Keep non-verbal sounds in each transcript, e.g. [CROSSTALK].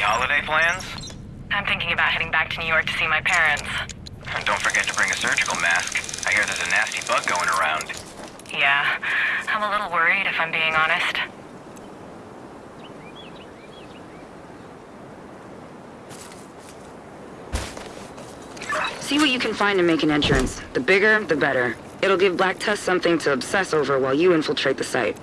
Any holiday plans? I'm thinking about heading back to New York to see my parents. And don't forget to bring a surgical mask. I hear there's a nasty bug going around. Yeah, I'm a little worried if I'm being honest. See what you can find to make an entrance. The bigger, the better. It'll give Black Tusk something to obsess over while you infiltrate the site.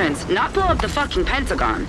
Entrance, not blow up the fucking Pentagon.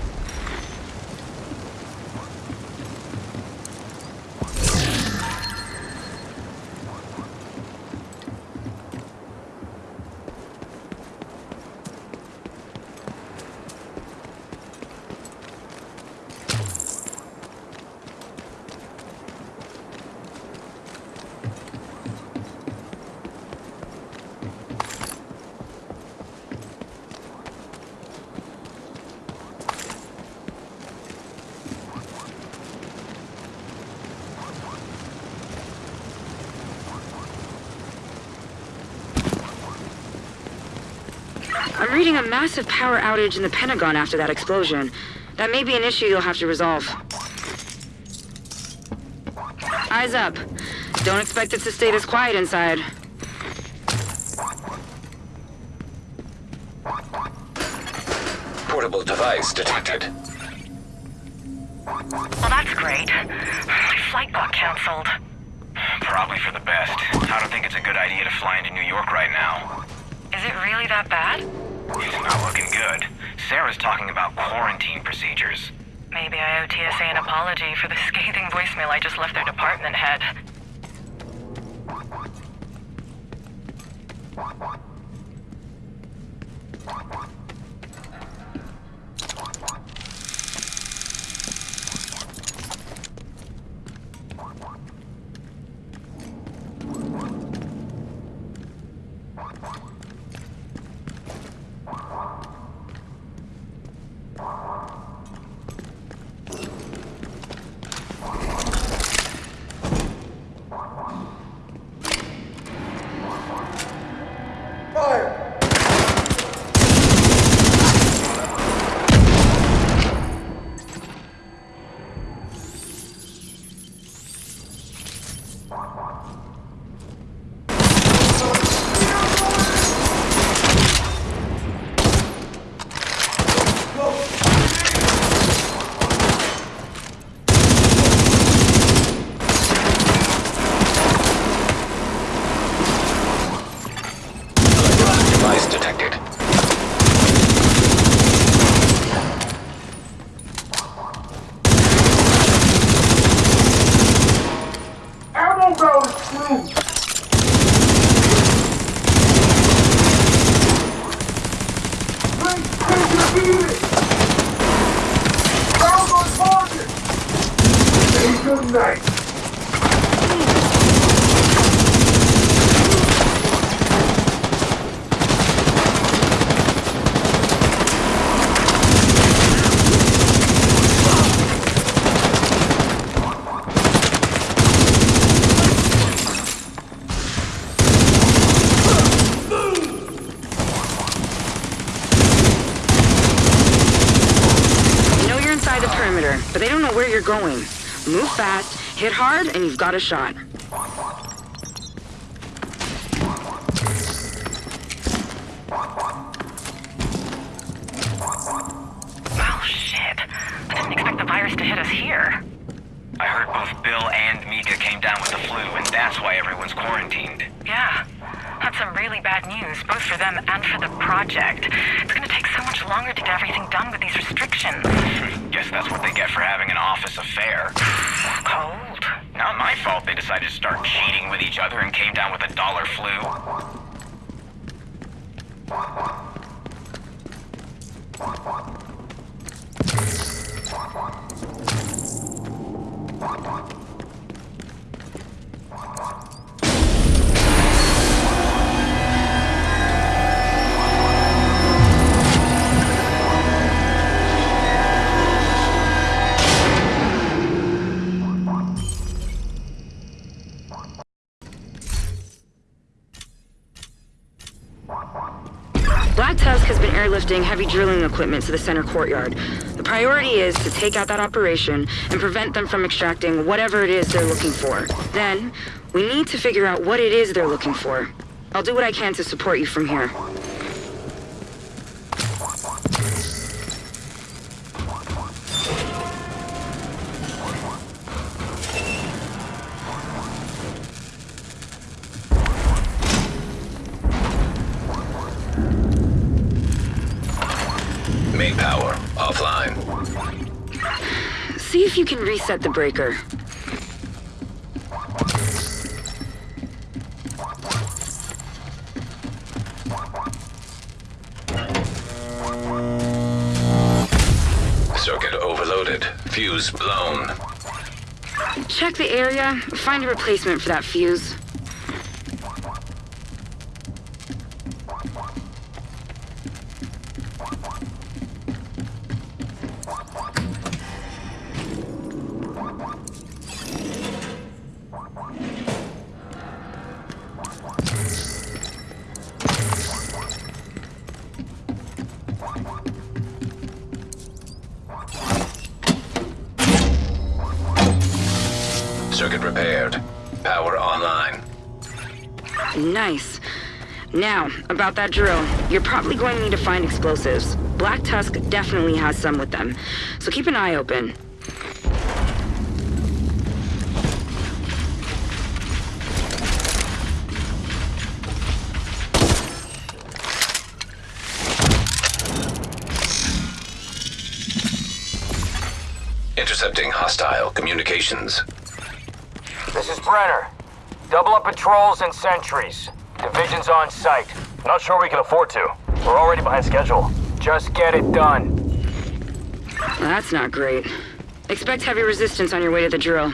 I'm reading a massive power outage in the Pentagon after that explosion. That may be an issue you'll have to resolve. Eyes up. Don't expect it to stay this quiet inside. Portable device detected. Hit hard, and you've got a shot. Oh, shit. I didn't expect the virus to hit us here. I heard both Bill and Mika came down with the flu, and that's why everyone's quarantined. Yeah. That's some really bad news, both for them and for the project. It's gonna take so much longer to get everything done with these restrictions. [LAUGHS] Guess that's what they get for having an office affair. [SIGHS] Cold. Not my fault they decided to start cheating with each other and came down with a dollar flu. [LAUGHS] airlifting heavy drilling equipment to the center courtyard. The priority is to take out that operation and prevent them from extracting whatever it is they're looking for. Then, we need to figure out what it is they're looking for. I'll do what I can to support you from here. Power offline. See if you can reset the breaker. Circuit overloaded. Fuse blown. Check the area, find a replacement for that fuse. About that drill. You're probably going to need to find explosives. Black Tusk definitely has some with them, so keep an eye open. Intercepting hostile communications. This is Brenner. Double up patrols and sentries. Division's on site. Not sure we can afford to. We're already behind schedule. Just get it done. Well, that's not great. Expect heavy resistance on your way to the drill.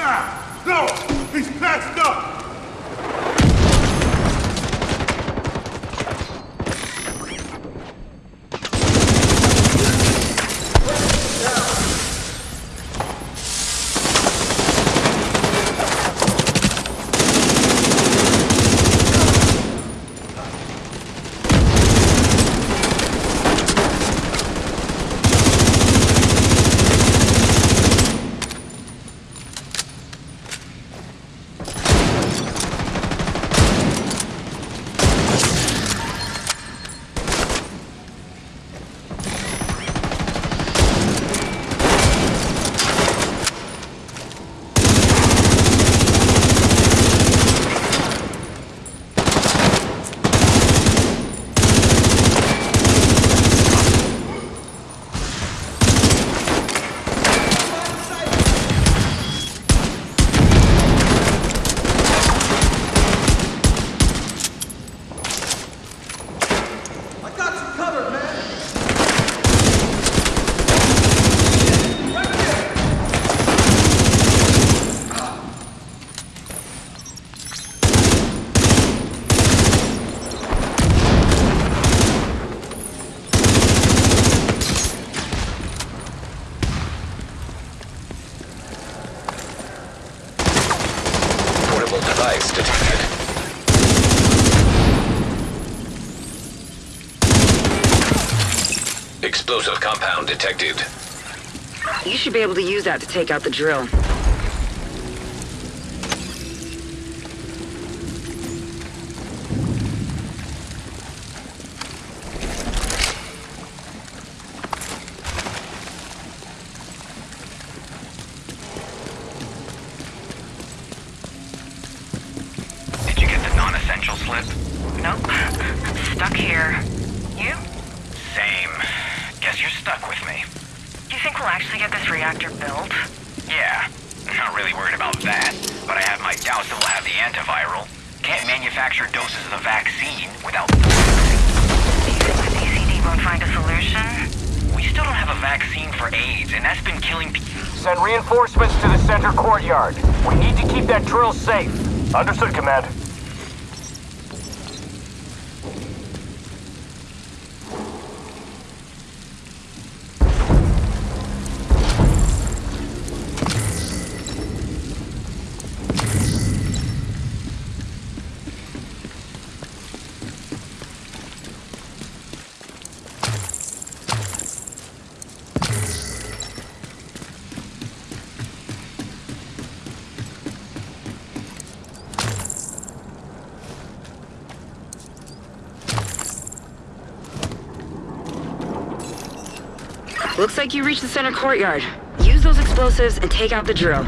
Ah! No! He's patched up! I got you covered, man. Right there. Portable device detected. Explosive compound detected. You should be able to use that to take out the drill. Looks like you reached the center courtyard. Use those explosives and take out the drill.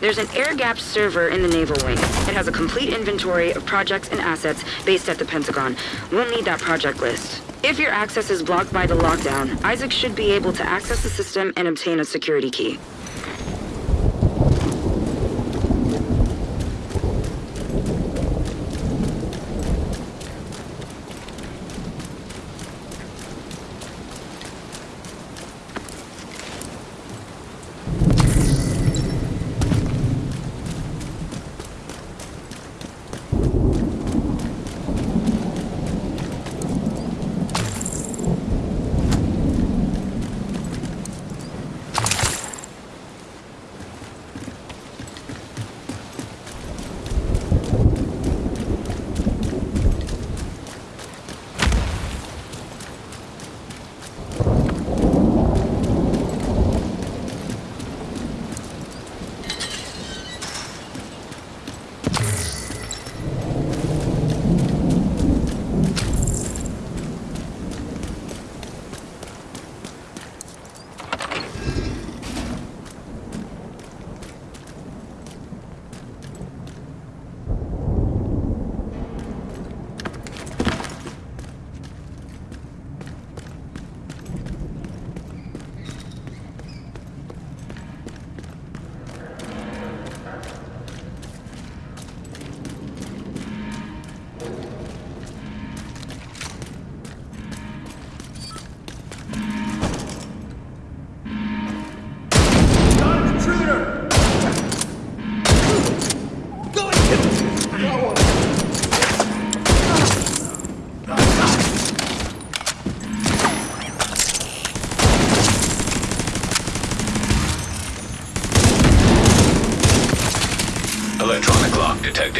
There's an air-gapped server in the Naval Wing. It has a complete inventory of projects and assets based at the Pentagon. We'll need that project list. If your access is blocked by the lockdown, ISAC should be able to access the system and obtain a security key.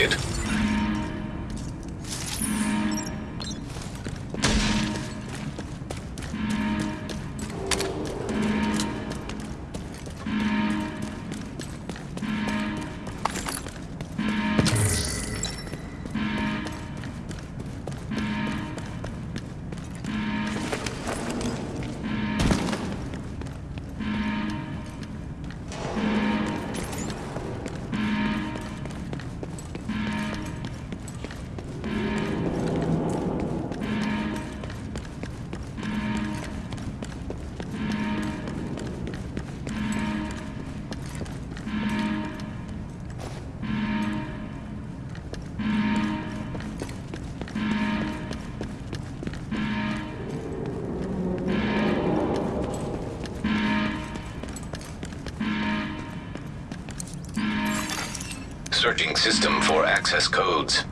Lock Searching system for access codes.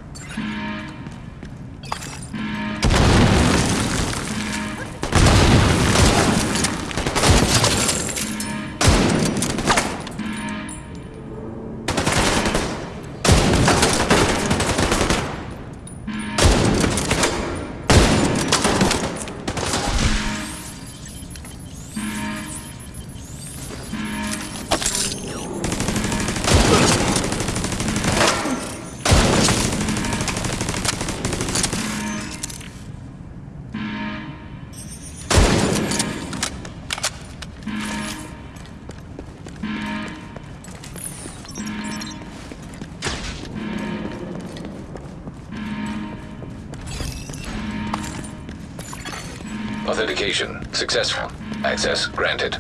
Authentication successful. Access granted.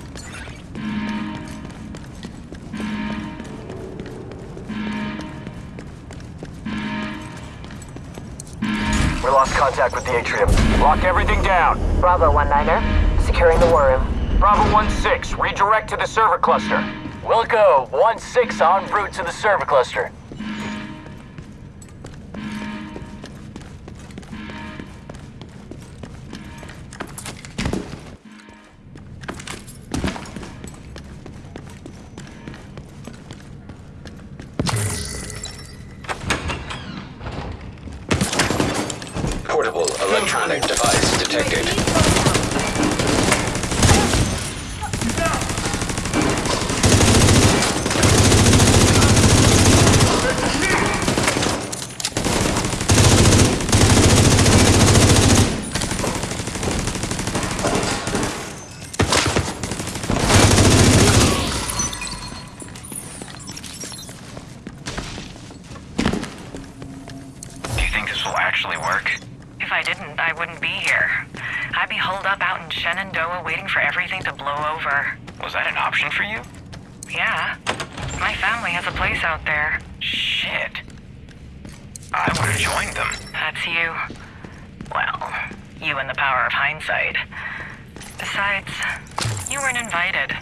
We lost contact with the atrium. Lock everything down. Bravo 1-9er, securing the war room. Bravo 1-6, redirect to the server cluster. Wilco 1-6 en route to the server cluster. Shit. I would have joined them. That's you. Well, you and the power of hindsight. Besides, you weren't invited.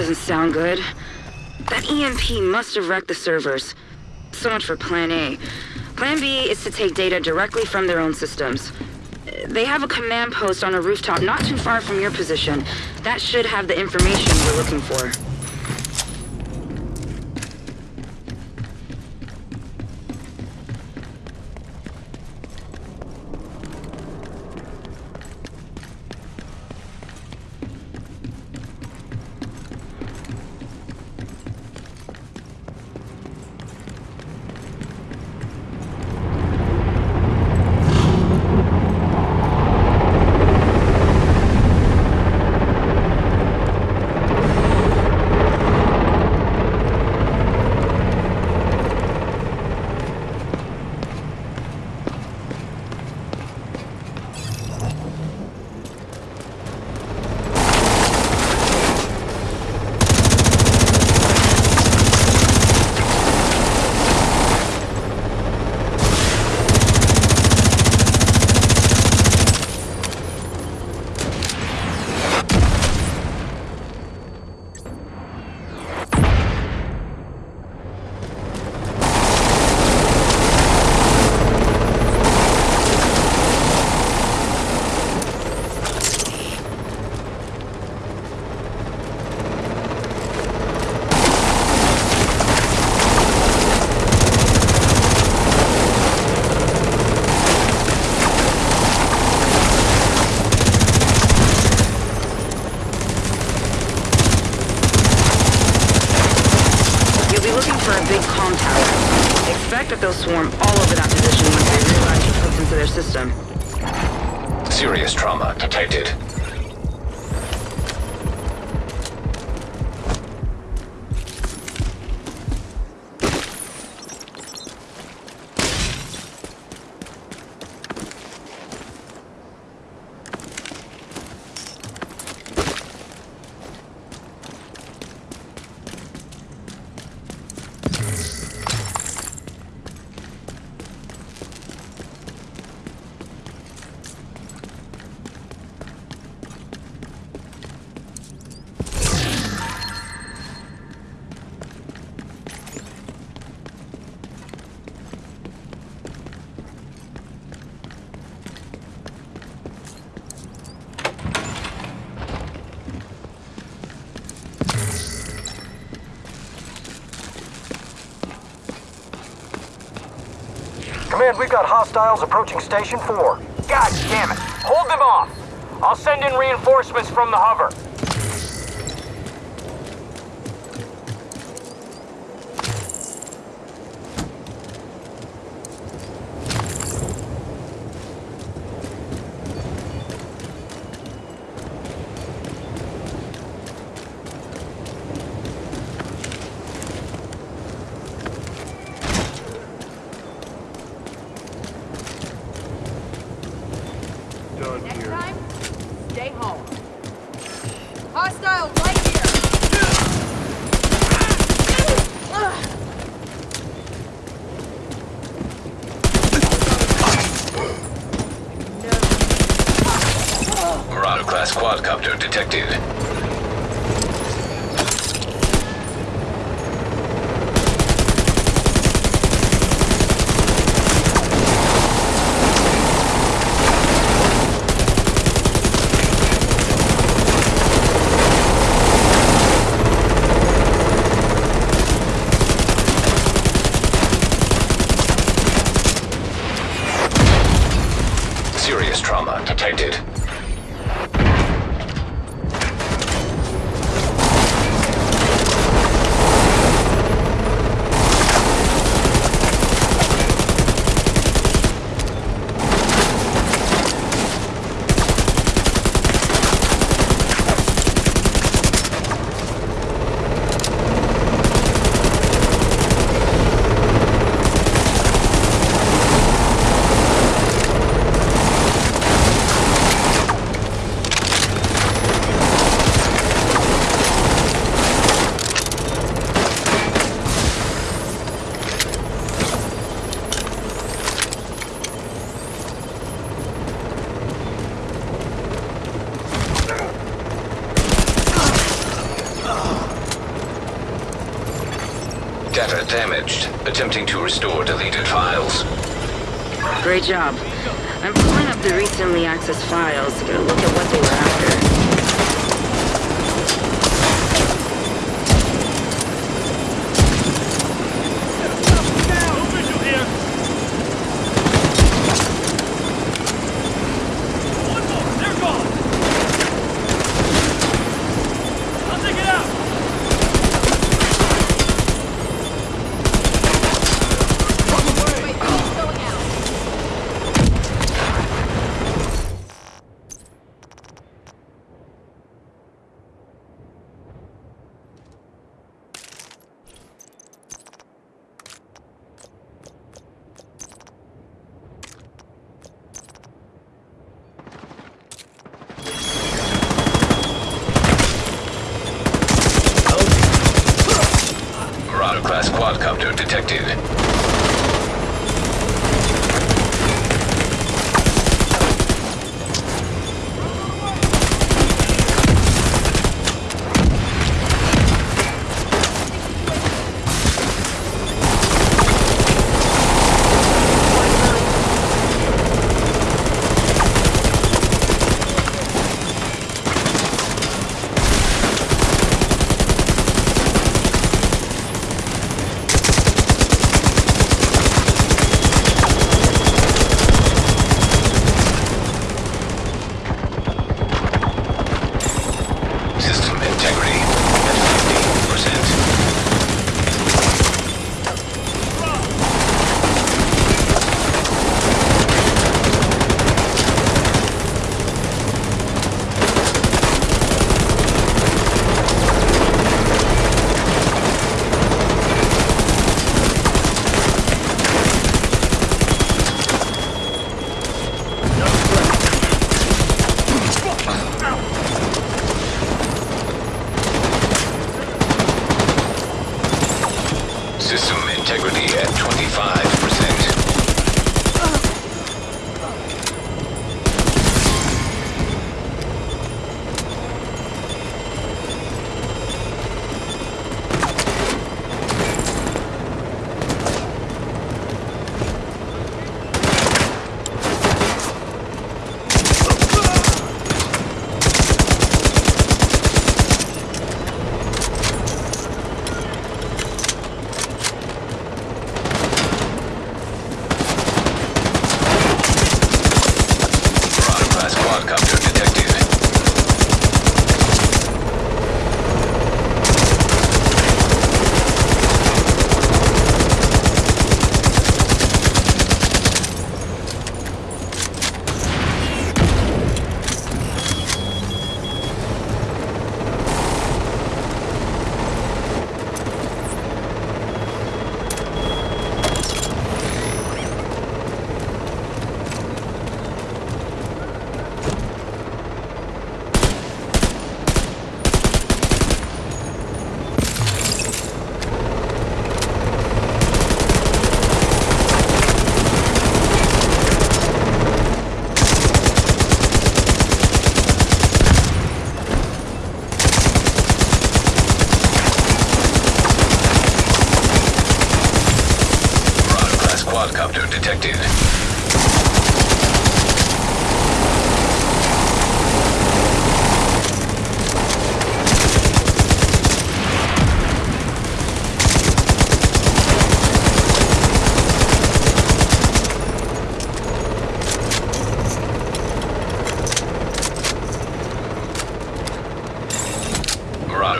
Doesn't sound good. That EMP must have wrecked the servers. So much for Plan A. Plan B is to take data directly from their own systems. They have a command post on a rooftop not too far from your position. That should have the information you're looking for. We've got hostiles approaching Station 4. God damn it! Hold them off! I'll send in reinforcements from the hover. Done Next here. time, stay home. Hostile right here! Ugh. Marauder class quadcopter detected. Serious trauma detected. Data damaged. Attempting to restore deleted files. Great job. I'm pulling up the recently accessed files to get a look at what they were after.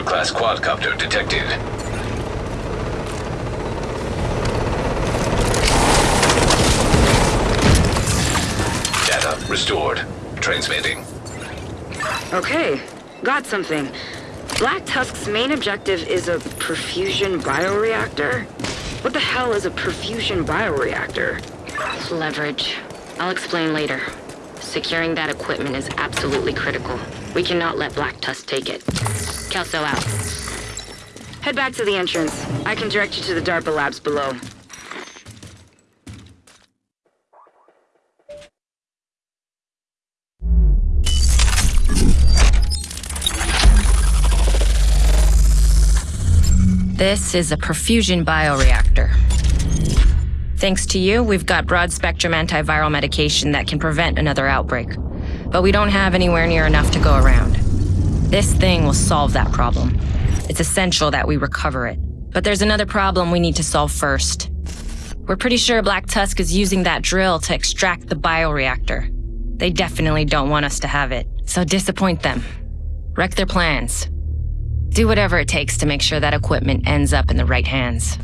Marauder class quadcopter detected. Data restored. Transmitting. Okay, got something. Black Tusk's main objective is a perfusion bioreactor? What the hell is a perfusion bioreactor? Leverage. I'll explain later. Securing that equipment is absolutely critical. We cannot let Black Tusk take it. Kelso out. Head back to the entrance. I can direct you to the DARPA labs below. This is a perfusion bioreactor. Thanks to you, we've got broad spectrum antiviral medication that can prevent another outbreak. But we don't have anywhere near enough to go around. This thing will solve that problem. It's essential that we recover it. But there's another problem we need to solve first. We're pretty sure Black Tusk is using that drill to extract the bioreactor. They definitely don't want us to have it, so disappoint them. Wreck their plans. Do whatever it takes to make sure that equipment ends up in the right hands.